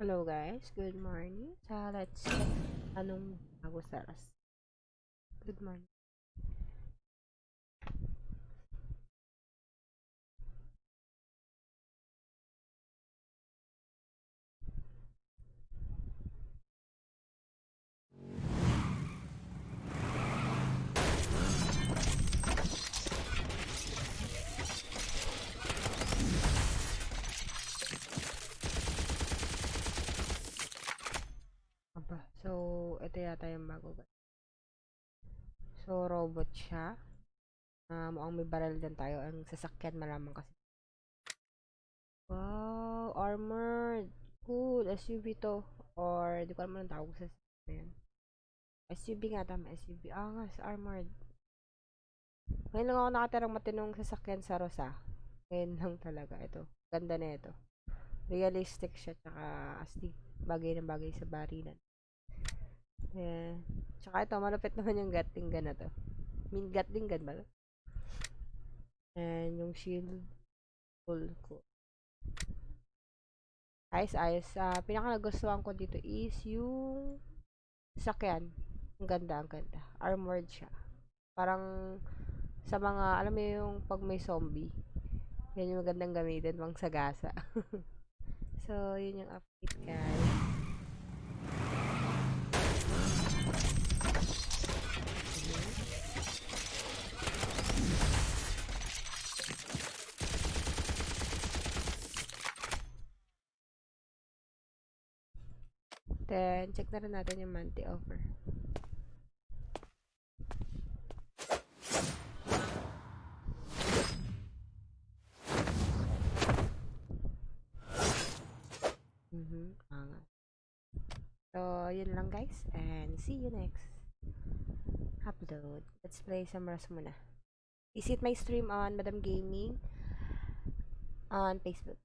Hello guys, good morning. So let's check anong bago sa. Good morning. Aba, so ito yata yung bago guys. So robot siya. Ah, mukhang may barrel din tayo. Ang sasakyan malamang kasi. Wow, armored. Cool, SUV to. Or, di ko alam anong tawag sa yan. SUV nga tama, SUV. Ah, nga, sa armored. Ngayon lang ako nakatirang matinong sasakyan sa Rosa. Ngayon lang talaga. Ito, ganda na ito. Realistic siya, tsaka astig. Bagay na bagay sa barilan. Yeah. Tsaka ito, malupit naman yung Gatling gun na to. I mean, Gatling gun ba? And yung shield. Full ko. Ayos, ayos. Ah, pinaka nagustuhan ko dito is yung sakyan. Ang ganda, ang ganda. Armored siya. Parang sa mga, alam mo yung pag may zombie. Yan yung magandang gamitin, pang sagasa. so, yun yung update, guys. Then, check na rin natin yung monthly offer. Mhm, angat. So, yun lang guys. And see you next upload. Let's play some Rust muna. Visit my stream on Madam Gaming on Facebook.